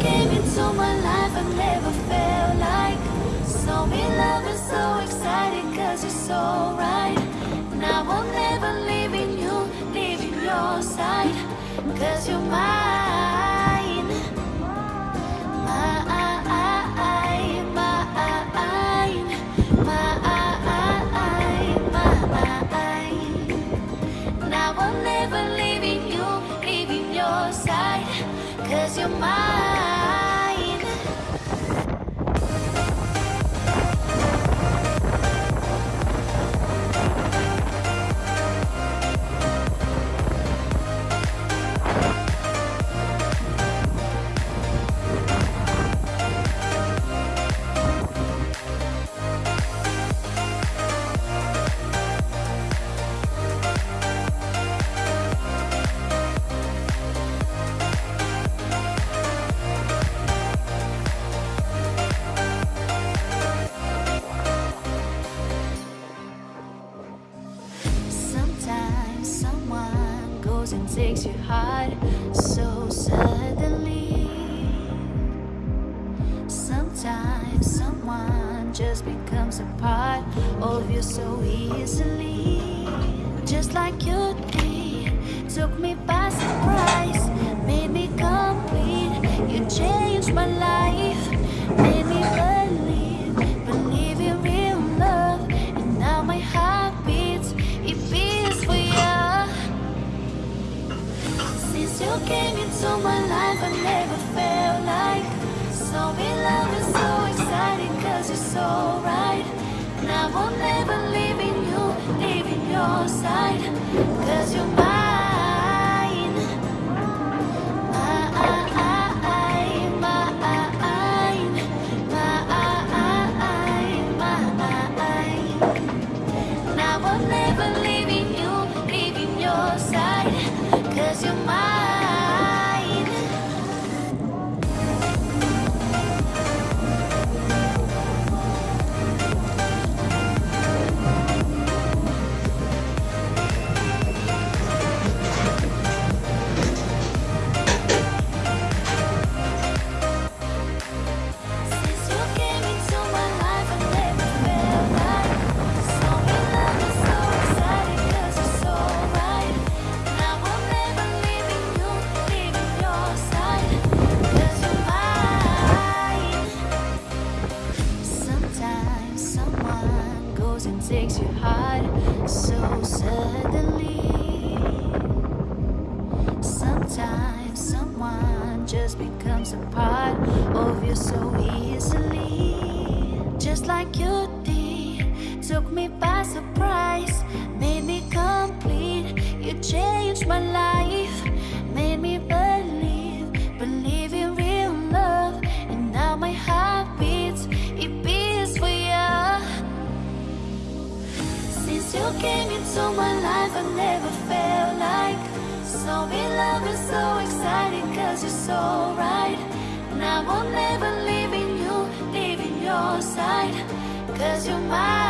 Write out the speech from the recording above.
came into my life, I never felt like. So in love and so excited cause you're so right. Now I will never leaving you, leaving your side. Cause you're mine. Takes your heart so suddenly. Sometimes someone just becomes a part of you so easily. Just like you did, took me by surprise, made me complete. You changed my life, you came into my life, I never felt like so in love and so excited, cause you're so right. And I will never leave in you, leave in your side, cause you're mine. So suddenly. Sometimes someone just becomes a part of your so you came into my life, I never felt like so in love and so excited, cause you're so right. And I will never leave in you, leave in your side, cause you're mine.